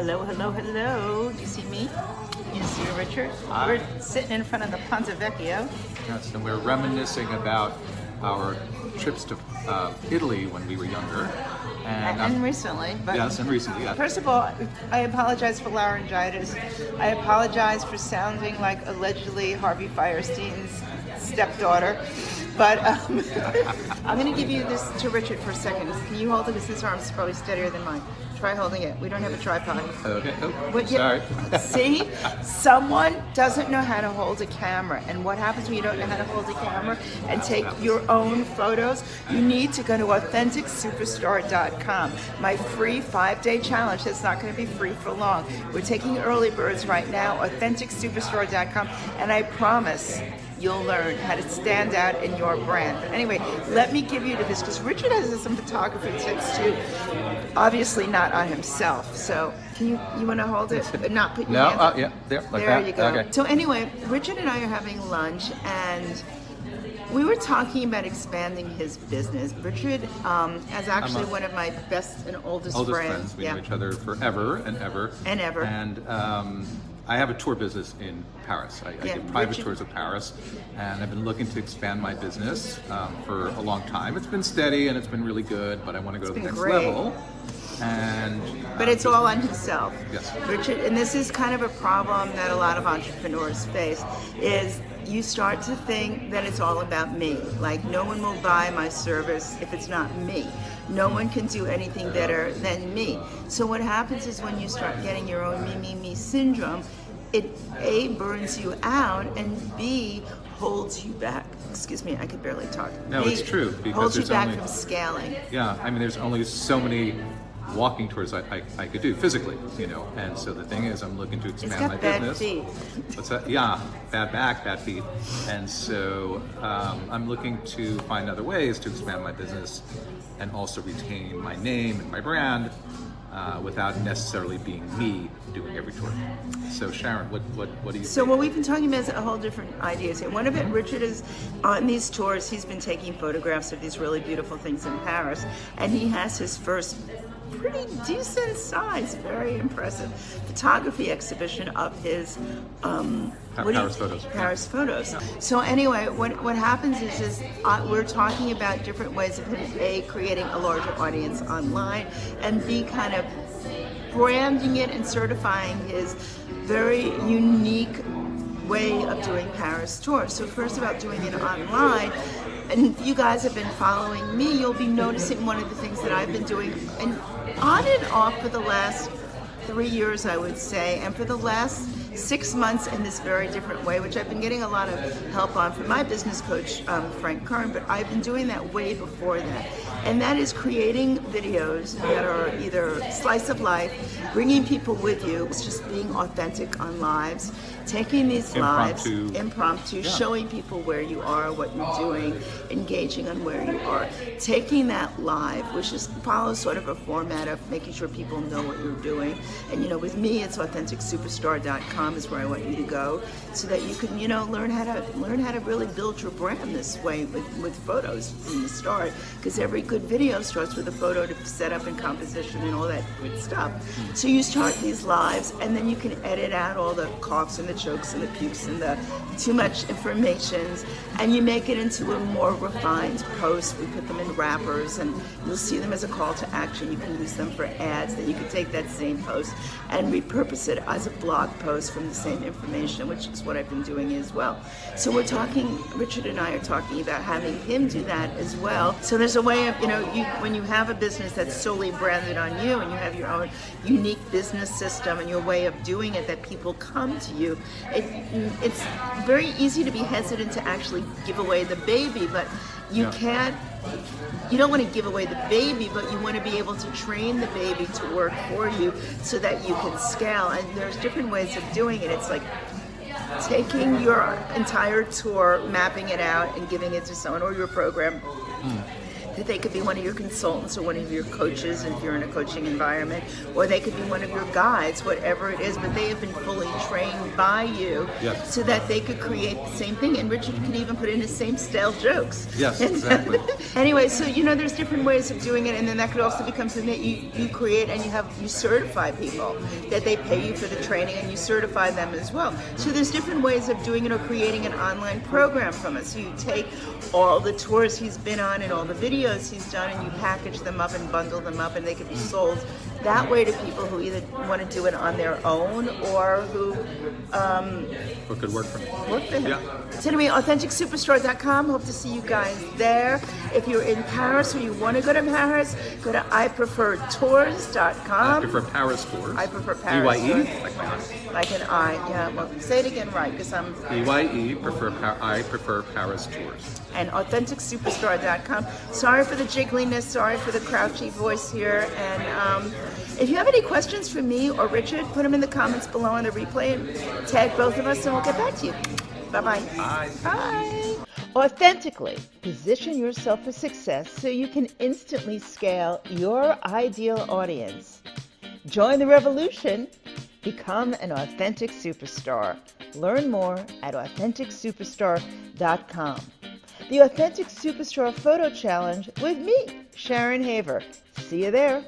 Hello, hello, hello. Do you see me? You see Richard? Hi. We're sitting in front of the Ponte Vecchio. Yes, and we're reminiscing about our trips to uh, Italy when we were younger. And, And um, recently, but yes, and recently, yes. First of all, I apologize for laryngitis. I apologize for sounding like allegedly Harvey Fierstein's stepdaughter. But um, I'm going to give you this to Richard for a second. Can you hold it? Because this arm's probably steadier than mine. Try holding it. We don't have a tripod. Okay. Oh, you- sorry. See, someone doesn't know how to hold a camera, and what happens when you don't know how to hold a camera and take your own photos? You need to go to AuthenticSuperstar.com. My free five-day challenge. That's not going to be free for long. We're taking early birds right now. AuthenticSuperstar.com, and I promise you'll learn how to stand out in your brand. But anyway, let me give you to this because Richard has some photography tips too. Obviously not on himself. So can you you want to hold it? But not put your No, hands uh, yeah, there, like there that. you go. Okay. So anyway, Richard and I are having lunch and. We were talking about expanding his business. Richard um, is actually a- one of my best and oldest, Oldest friends. friends. We yeah. know each other forever and ever. And ever. And um, I have a tour business in Paris. I, Yeah, I do private tours of Paris, and I've been looking to expand my business um, for a long time. It's been steady and it's been really good, but I want to go to the next great. level. And But uh, it's all on himself. Yes. Richard, and this is kind of a problem that a lot of entrepreneurs face is you start to think that it's all about me. Like no one will buy my service if it's not me. No one can do anything better than me. So what happens is when you start getting your own me, me, me syndrome, it A, burns you out, and B, holds you back. Excuse me, I could barely talk. No, B, it's true, because holds you back only- from scaling. Yeah, I mean, there's only so many walking tours I, I, I could do physically, you know. And so the thing is, I'm looking to expand my got bad business. feet. What's that? Yeah, bad back, bad feet. And so um, I'm looking to find other ways to expand my business and also retain my name and my brand uh, without necessarily being me doing every tour. So Sharon, what what what do you? So think? what we've been talking about is a whole different ideas here. One of it, Richard is on these tours. He's been taking photographs of these really beautiful things in Paris, and he has his first pretty decent size, very impressive photography exhibition of his um, Pa- what do you- Paris photos. Paris photos. So anyway, what what happens is is uh, we're talking about different ways of him a creating a larger audience online, and b kind of branding it and certifying his very unique way of doing Paris tours. So first about doing it online, and if you guys have been following me, you'll be noticing one of the things that I've been doing and on and off for the last three years, I would say, and for the last six months in this very different way, which I've been getting a lot of help on from my business coach, um, Frank Kern, but I've been doing that way before that. And that is creating videos that are either slice of life, bringing people with you, it's just being authentic on lives, taking these lives, Impromptu. impromptu, Yeah. showing people where you are, what you're doing, engaging on where you are, taking that live, which is follows sort of a format of making sure people know what you're doing. And you know, with me, it's AuthenticSuperstar.com is where I want you to go, so that you can, you know, learn how to learn how to really build your brand this way with with photos from the start. Because every good video starts with a photo to set up and composition and all that good stuff. So you start these lives, and then you can edit out all the coughs and the chokes and the pukes and the too much informations, and you make it into a more refined post. We put them in wrappers, and you'll see them as a call to action. You can use them for ads. Then you can take that same post and repurpose it as a blog post from the same information, which is what I've been doing as well. So we're talking. Richard and I are talking about having him do that as well. So there's a way of you know you when you have a business that's solely branded on you, and you have your own unique business system and your way of doing it that people come to you. It, it's very easy to be hesitant to actually give away the baby, but you Yeah. can't. You don't want to give away the baby, but you want to be able to train the baby to work for you so that you can scale. And there's different ways of doing it. It's like taking your entire tour, mapping it out, and giving it to someone or your program that they could be one of your consultants or one of your coaches if you're in a coaching environment, or they could be one of your guides, whatever it is, but they have been fully trained by you Yes. so that they could create the same thing. And Richard can even put in his same stale jokes. Yes, exactly. anyway, so you know, there's different ways of doing it, and then that could also become something that you, you create and you have you certify people that they pay you for the training and you certify them as well. So there's different ways of doing it or creating an online program from it. So you take all the tours he's been on and all the videos he's done and you package them up and bundle them up and they could be sold that way to people who either want to do it on their own or who um, What could work for me? work for him. Yeah. So anyway, AuthenticSuperstar.com. Hope to see you guys there. If you're in Paris or you want to go to Paris, go to IPreferTours.com. I prefer Paris tours. I prefer Paris BYE, tours. like my aunt. Like an I, yeah. Well, say it again right, because I'm BYE, E, prefer I prefer Paris tours. and AuthenticSuperstar.com. Sorry for the jiggliness. Sorry for the crouchy voice here. And um, if you have any questions for me or Richard, put them in the comments below on the replay and tag both of us, and we'll get back to you. Bye-bye. Bye. Bye. Authentically position yourself for success so you can instantly scale your ideal audience. Join the revolution. Become an authentic superstar. Learn more at AuthenticSuperstar.com. The Authentic Superstar Photo Challenge with me, Sharon Haver. See you there.